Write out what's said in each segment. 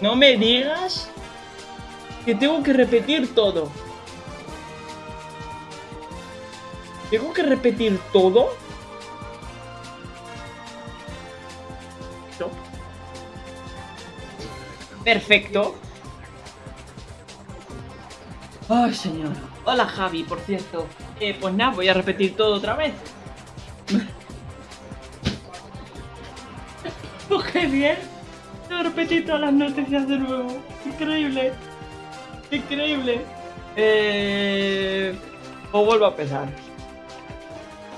No me digas que tengo que repetir todo. ¿Tengo que repetir todo? No. Perfecto. Ay, señor. Hola, Javi, por cierto. Eh, pues nada, voy a repetir todo otra vez. oh, qué bien. Voy a repetir todas las noticias de nuevo. Increíble. Increíble. Eh... O vuelvo a empezar.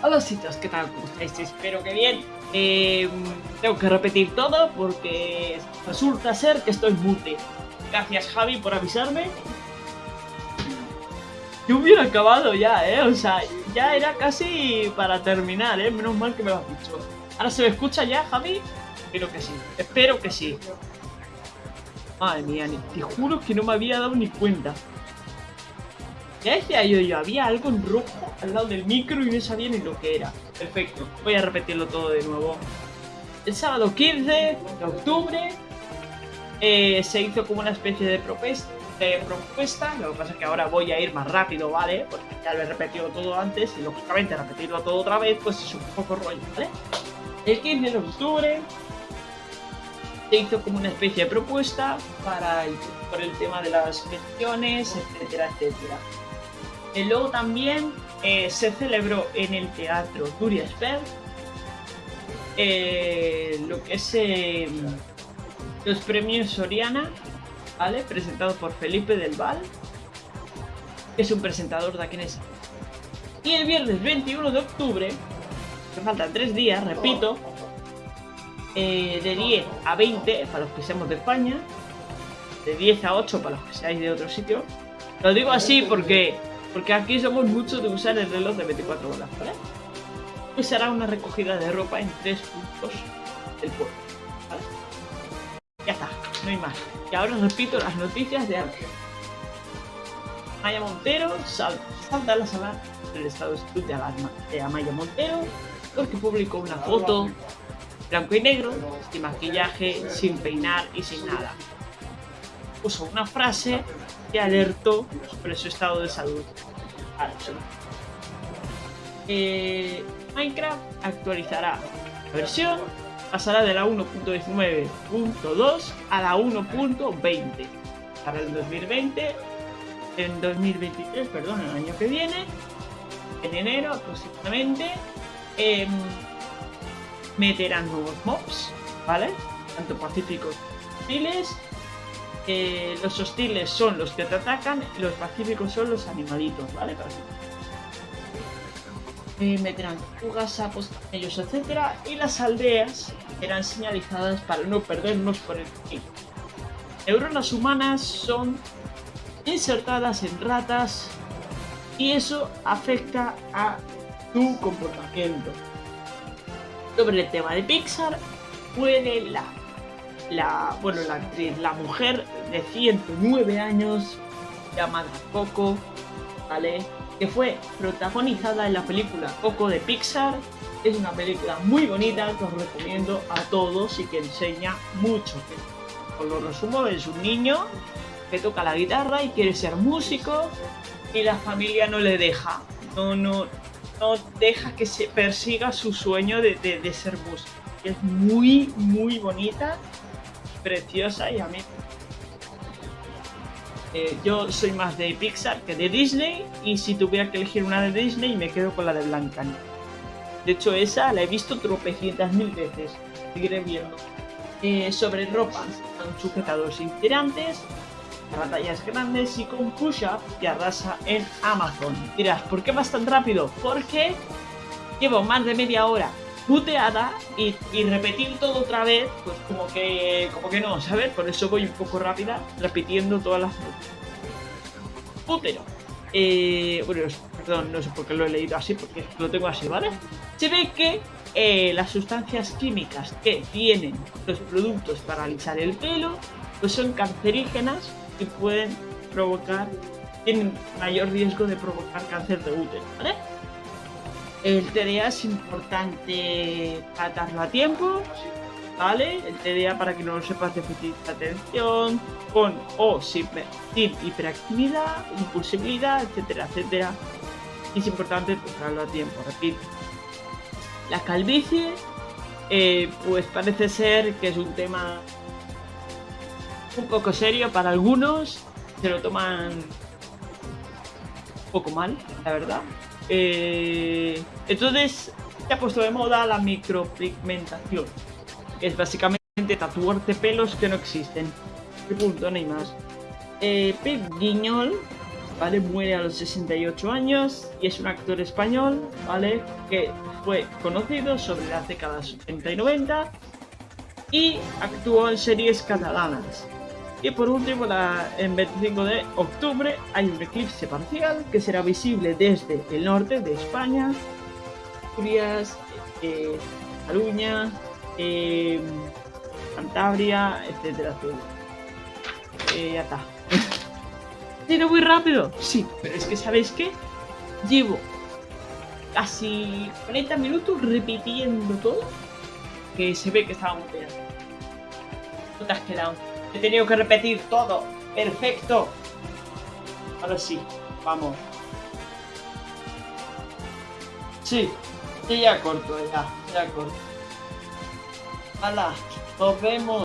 Hola sitios, ¿qué tal? ¿Cómo estáis? Espero que bien. Eh, tengo que repetir todo porque resulta ser que estoy mute. Gracias Javi por avisarme. Yo hubiera acabado ya, ¿eh? O sea, ya era casi para terminar, ¿eh? Menos mal que me lo has dicho. ¿Ahora se me escucha ya, Javi? Espero que sí. Espero que sí. Madre mía, te juro que no me había dado ni cuenta. Ya decía yo, yo, había algo en rojo al lado del micro y no sabía ni lo que era. Perfecto, voy a repetirlo todo de nuevo. El sábado 15 de octubre eh, se hizo como una especie de propuesta, propuesta. Lo que pasa es que ahora voy a ir más rápido, ¿vale? Porque ya lo he repetido todo antes y lógicamente repetirlo todo otra vez pues es un poco rollo, ¿vale? El 15 de octubre se hizo como una especie de propuesta para el, por el tema de las pensiones, etcétera, etcétera. Y luego también eh, se celebró en el teatro Durias eh, lo que es eh, los premios Soriana, ¿vale? Presentado por Felipe del Val, que es un presentador de aquí en. Y el viernes 21 de octubre, que faltan tres días, repito, de 10 a 20 para los que seamos de España, de 10 a 8 para los que seáis de otro sitio. Lo digo así porque porque aquí somos muchos de usar el reloj de 24 horas, ¿vale? Pues una recogida de ropa en tres puntos del pueblo. Ya está, no hay más. Y ahora repito las noticias de antes. Maya Montero salta, a la sala del estado de de alarma de Amaya Montero porque publicó una foto blanco y negro, sin maquillaje, sin peinar y sin nada. Puso una frase que alertó sobre su estado de salud. Eh, Minecraft actualizará la versión, pasará de la 1.19.2 a la 1.20 para el 2020, en 2023, perdón, el año que viene, en enero aproximadamente, eh, meterán nuevos mobs, ¿vale? Tanto pacíficos como hostiles. Eh, los hostiles son los que te atacan y los pacíficos son los animalitos, ¿vale? Eh, meterán fugas, sapos, ellos, etcétera, y las aldeas serán señalizadas para no perdernos por el camino. Neuronas humanas son insertadas en ratas y eso afecta a tu comportamiento sobre el tema de Pixar, puede la, la, bueno, la actriz, la mujer de 109 años, llamada Coco, ¿vale? Que fue protagonizada en la película Coco de Pixar. Es una película muy bonita que os recomiendo a todos y que enseña mucho. Os lo resumo, es un niño que toca la guitarra y quiere ser músico y la familia no le deja. No, no, no deja que se persiga su sueño de, ser músico. Es muy, muy bonita, preciosa y a mí... Eh, yo soy más de Pixar que de Disney y si tuviera que elegir una de Disney me quedo con la de Blanca. De hecho esa la he visto tropecientas mil veces, seguiré viendo. Eh, sobre ropa, sujetadores tirantes batallas grandes y con push-up y arrasa en Amazon. Dirás, ¿por qué vas tan rápido? Porque llevo más de media hora puteada y, repetir todo otra vez, pues como que, como que no, ¿sabes? Por eso voy un poco rápida, repitiendo todas las Putero. Eh, bueno, perdón, no sé por qué lo he leído así, porque lo tengo así, ¿vale? Se ve que eh, las sustancias químicas que tienen los productos para alisar el pelo, pues son cancerígenas que pueden provocar, tienen mayor riesgo de provocar cáncer de útero, ¿vale? El TDA es importante tratarlo a tiempo ¿vale? El TDA, para que no lo sepas, déficit de atención, con o sin, hiperactividad, impulsibilidad, etcétera, etcétera. Es importante tocarlo a tiempo, repito. La calvicie, eh, pues parece ser que es un tema un poco serio para algunos, se lo toman un poco mal, la verdad. Eh, entonces, se ha puesto de moda la micropigmentación, que es básicamente tatuarte pelos que no existen. Y punto, no hay más. Eh, Pep Guiñol, ¿vale? Muere a los 68 años y es un actor español, ¿vale? Que fue conocido sobre las décadas 80 y 90 y actuó en series catalanas. Y por último, la, en 25 de octubre hay un eclipse parcial que será visible desde el norte de España, Asturias, eh, eh, Cantabria, etcétera, etcétera. Eh, ya está. ¿Tiene muy rápido? Sí, pero es que ¿sabéis qué? Llevo casi 40 minutos repitiendo todo que se ve que estaba muy. No te has quedado. He tenido que repetir todo. Perfecto. Ahora sí, vamos. Sí, sí, ya corto, ya, ya corto. Hala, nos vemos.